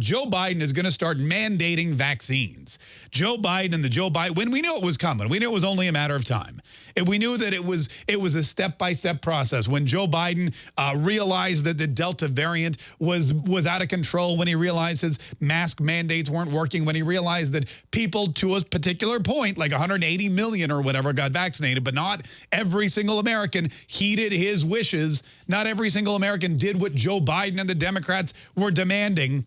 Joe Biden is going to start mandating vaccines. Joe Biden and the Joe Biden, when we knew it was coming, we knew it was only a matter of time. And we knew that it was it was a step-by-step -step process. When Joe Biden uh, realized that the Delta variant was, was out of control, when he realized his mask mandates weren't working, when he realized that people to a particular point, like 180 million or whatever, got vaccinated, but not every single American heeded his wishes. Not every single American did what Joe Biden and the Democrats were demanding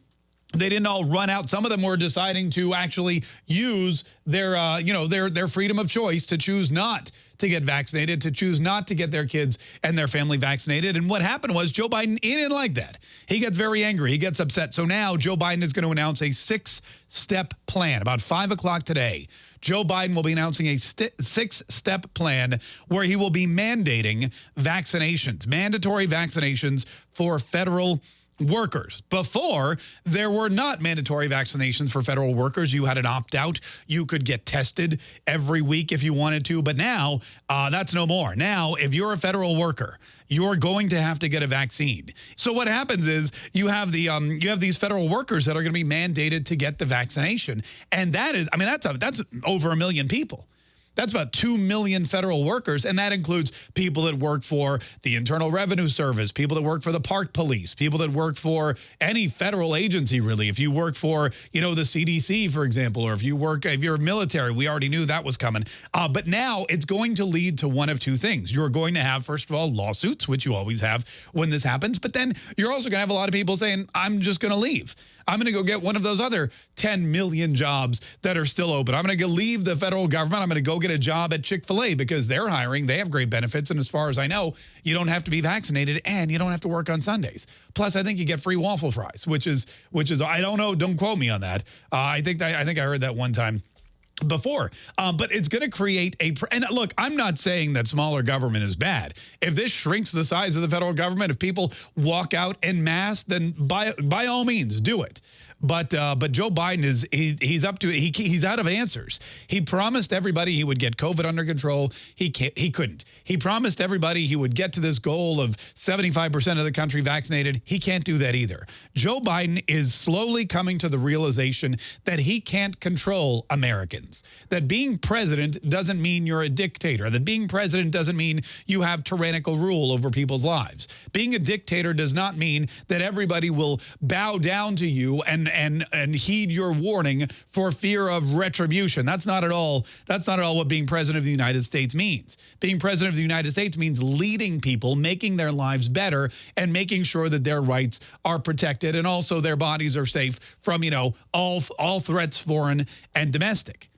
they didn't all run out. Some of them were deciding to actually use their, uh, you know, their their freedom of choice to choose not to get vaccinated, to choose not to get their kids and their family vaccinated. And what happened was Joe Biden, he didn't like that. He gets very angry. He gets upset. So now Joe Biden is going to announce a six-step plan. About 5 o'clock today, Joe Biden will be announcing a six-step plan where he will be mandating vaccinations, mandatory vaccinations for federal workers. Before, there were not mandatory vaccinations for federal workers. You had an opt-out. You could get tested every week if you wanted to. But now, uh, that's no more. Now, if you're a federal worker, you're going to have to get a vaccine. So what happens is you have the um, you have these federal workers that are going to be mandated to get the vaccination. And that is, I mean, that's, a, that's over a million people. That's about 2 million federal workers, and that includes people that work for the Internal Revenue Service, people that work for the Park Police, people that work for any federal agency, really. If you work for, you know, the CDC, for example, or if you work, if you're military, we already knew that was coming. Uh, but now it's going to lead to one of two things. You're going to have, first of all, lawsuits, which you always have when this happens, but then you're also going to have a lot of people saying, I'm just going to leave. I'm going to go get one of those other 10 million jobs that are still open. I'm going to leave the federal government. I'm going to go get a job at Chick-fil-A because they're hiring. They have great benefits. And as far as I know, you don't have to be vaccinated and you don't have to work on Sundays. Plus, I think you get free waffle fries, which is, which is I don't know. Don't quote me on that. Uh, I think that, I think I heard that one time before. Uh, but it's going to create a, and look, I'm not saying that smaller government is bad. If this shrinks the size of the federal government, if people walk out en masse, then by, by all means, do it. But uh, but Joe Biden is he, he's up to he he's out of answers. He promised everybody he would get COVID under control. He can't he couldn't. He promised everybody he would get to this goal of 75% of the country vaccinated. He can't do that either. Joe Biden is slowly coming to the realization that he can't control Americans. That being president doesn't mean you're a dictator. That being president doesn't mean you have tyrannical rule over people's lives. Being a dictator does not mean that everybody will bow down to you and and and heed your warning for fear of retribution. That's not at all that's not at all what being president of the United States means. Being president of the United States means leading people, making their lives better and making sure that their rights are protected and also their bodies are safe from, you know, all all threats foreign and domestic.